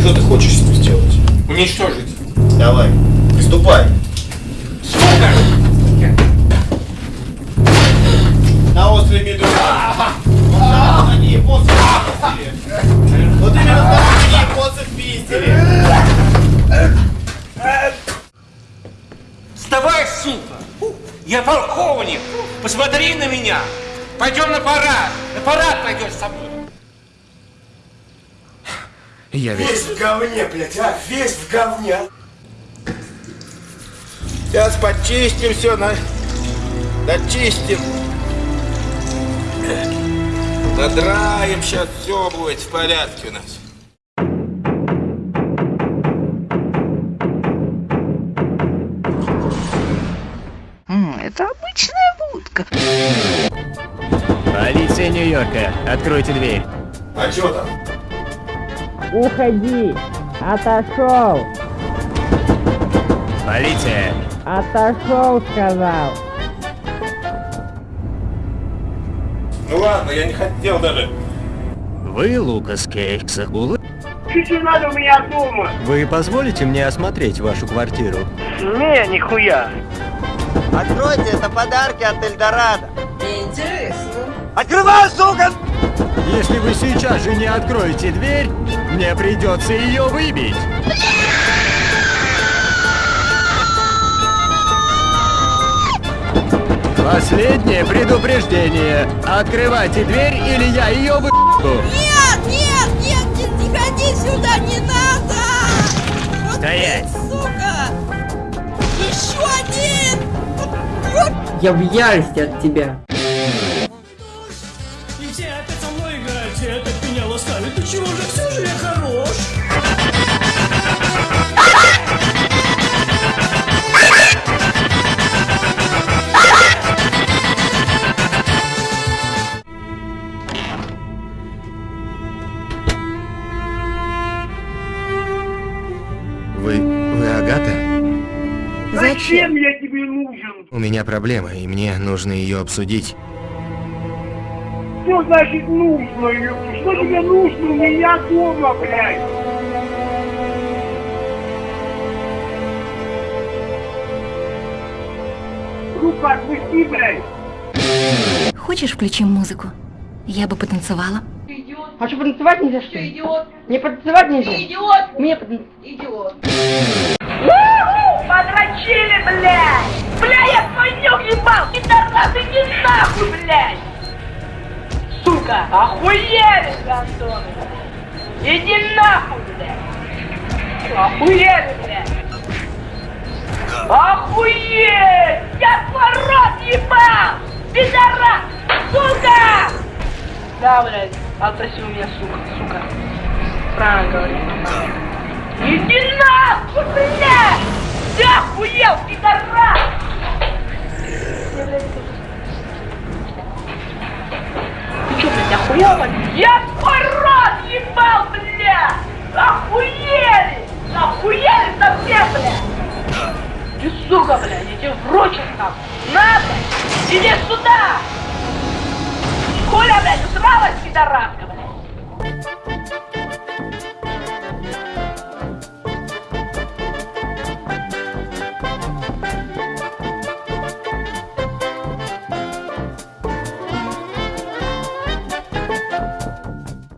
Что ты хочешь с ним сделать? Уничтожить. Давай, приступай. Сука! На острове Медуза. Вот там на ней боссы в Питере. Вот именно там на ней боссы в Питере. Вставай, сука! Я полковник! Посмотри на меня! Пойдем на парад! На парад пойдешь со мной! Я весь... Весь в говне, блядь, а? Весь в говне. Сейчас почистим все, на... дочистим. Задраем, сейчас все будет в порядке у нас. Это обычная будка. Полиция Нью-Йорка, откройте дверь. А что там? Уходи! Отошел! Полиция! Отошел, сказал! Ну ладно, я не хотел даже. Вы, Лукас Кейкс, Акулы? Чуть-чуть надо у меня дома. Вы позволите мне осмотреть вашу квартиру? Не, нихуя. Откройте, это подарки от Эльдорадо. Интересно. Открывай, сука! Если вы сейчас же не откроете дверь, мне придется ее выбить. Последнее предупреждение. Открывайте дверь, или я ее выебу. Нет, нет, нет, не, не ходи сюда, не надо! Вот Стоять! ты, Сука! Еще один! Я в ярости от тебя. Чего же, все же я хорош? Вы... вы Агата? Зачем я тебе нужен? У меня проблема, и мне нужно ее обсудить. Что значит нужно? ёпта? Что тебе нужно у меня дома, блядь? Руку отпусти, блядь. Хочешь включим музыку? Я бы потанцевала. А что, потанцевать нельзя, что ли? Идиот! Мне потанцевать нельзя? Идиот! Мне потанцевать... Подрочили, блядь! Бля, Сука, охуели, гандоны! Иди нахуй, блядь! Охуели, блядь! Охуеть! Я твой рот ебал! Пидорас! Сука! Да, блядь, у меня, сука, сука. Правильно говорю. Иди нахуй, блядь! Ты охуел, пидорас! прочерк. Надо! Иди сюда! Коля, блядь, усралась, пидораска!